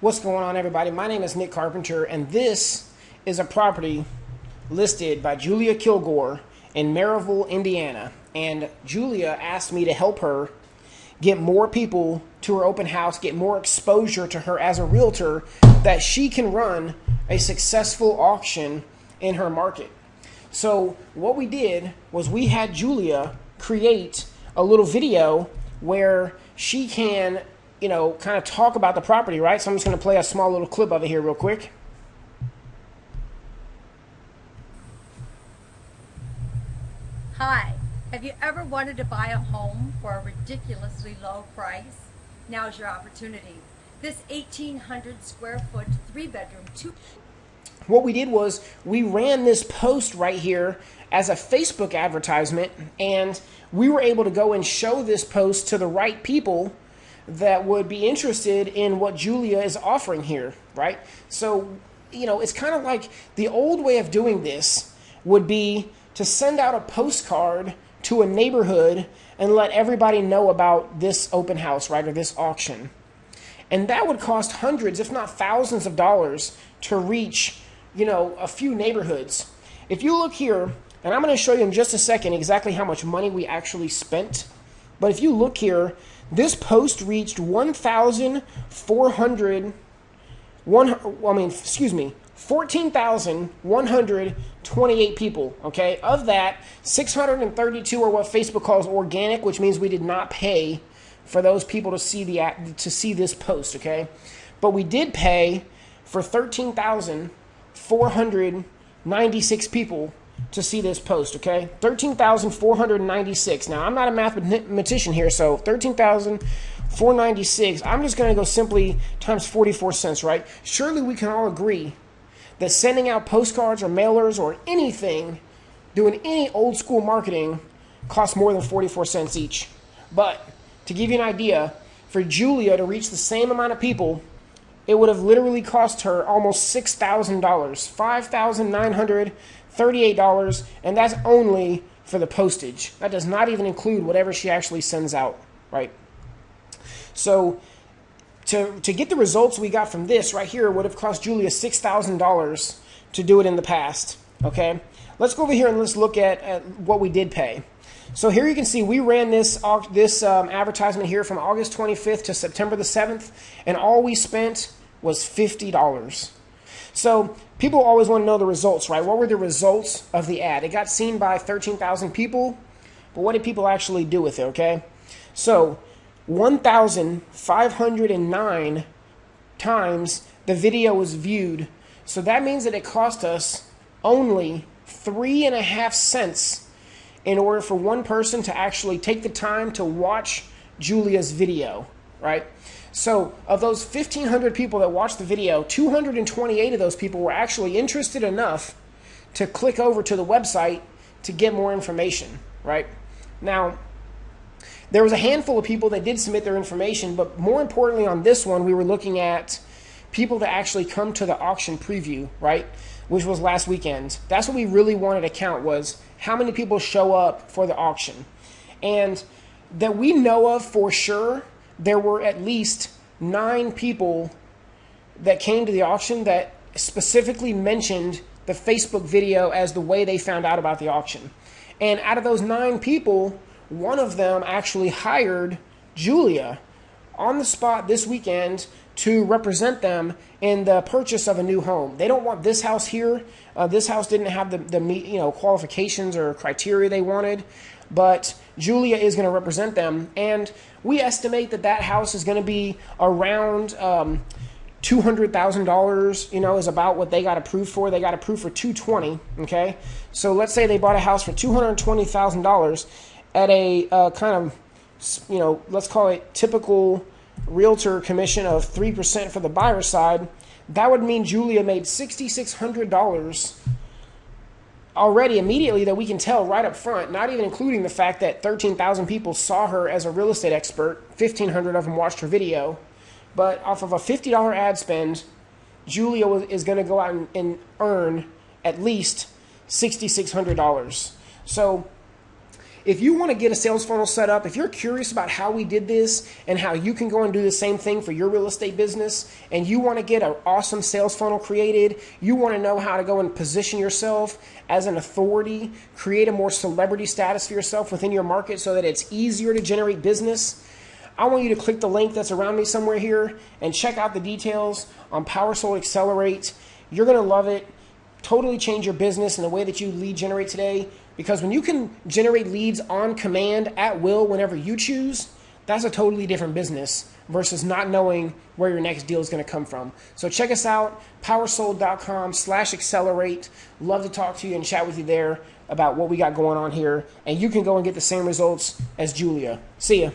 What's going on, everybody? My name is Nick Carpenter, and this is a property listed by Julia Kilgore in Maryville, Indiana. And Julia asked me to help her get more people to her open house, get more exposure to her as a realtor, that she can run a successful auction in her market. So, what we did was we had Julia create a little video where she can you know, kind of talk about the property, right? So I'm just going to play a small little clip of it here real quick. Hi, have you ever wanted to buy a home for a ridiculously low price? Now's your opportunity. This 1,800 square foot, three bedroom, two. What we did was we ran this post right here as a Facebook advertisement, and we were able to go and show this post to the right people that would be interested in what Julia is offering here, right? So, you know, it's kind of like the old way of doing this would be to send out a postcard to a neighborhood and let everybody know about this open house, right, or this auction. And that would cost hundreds, if not thousands of dollars to reach, you know, a few neighborhoods. If you look here, and I'm going to show you in just a second exactly how much money we actually spent. But if you look here, this post reached 1,400, one, I mean, excuse me, 14,128 people. Okay, of that, 632 are what Facebook calls organic, which means we did not pay for those people to see the to see this post. Okay, but we did pay for 13,496 people to see this post, okay? 13,496. Now, I'm not a mathematician here, so 13,496. I'm just going to go simply times 44 cents, right? Surely we can all agree that sending out postcards or mailers or anything, doing any old school marketing, costs more than 44 cents each. But to give you an idea, for Julia to reach the same amount of people, it would have literally cost her almost $6,000, $5,900 $38, and that's only for the postage. That does not even include whatever she actually sends out, right? So to, to get the results we got from this right here would have cost Julia $6,000 to do it in the past, okay? Let's go over here and let's look at, at what we did pay. So here you can see we ran this this um, advertisement here from August 25th to September the 7th, and all we spent was $50. So people always want to know the results, right? What were the results of the ad? It got seen by 13,000 people, but what did people actually do with it, okay? So 1,509 times the video was viewed. So that means that it cost us only three and a half cents in order for one person to actually take the time to watch Julia's video, right? So, of those 1,500 people that watched the video, 228 of those people were actually interested enough to click over to the website to get more information, right? Now, there was a handful of people that did submit their information, but more importantly, on this one, we were looking at people that actually come to the auction preview, right? Which was last weekend. That's what we really wanted to count was how many people show up for the auction. And that we know of for sure there were at least nine people that came to the auction that specifically mentioned the Facebook video as the way they found out about the auction. And out of those nine people, one of them actually hired Julia on the spot this weekend to represent them in the purchase of a new home. They don't want this house here. Uh, this house didn't have the, the you know qualifications or criteria they wanted but Julia is going to represent them. And we estimate that that house is going to be around um, $200,000, you know, is about what they got approved for. They got approved for 220, okay? So let's say they bought a house for $220,000 at a uh, kind of, you know, let's call it typical realtor commission of 3% for the buyer side. That would mean Julia made $6,600 already immediately that we can tell right up front, not even including the fact that 13,000 people saw her as a real estate expert, 1,500 of them watched her video, but off of a $50 ad spend, Julia is going to go out and, and earn at least $6,600. So if you want to get a sales funnel set up, if you're curious about how we did this and how you can go and do the same thing for your real estate business, and you want to get an awesome sales funnel created, you want to know how to go and position yourself as an authority, create a more celebrity status for yourself within your market so that it's easier to generate business. I want you to click the link that's around me somewhere here and check out the details on PowerSold Accelerate. You're going to love it. Totally change your business and the way that you lead generate today. Because when you can generate leads on command at will whenever you choose, that's a totally different business versus not knowing where your next deal is going to come from. So check us out, powersold.com slash accelerate. Love to talk to you and chat with you there about what we got going on here. And you can go and get the same results as Julia. See ya.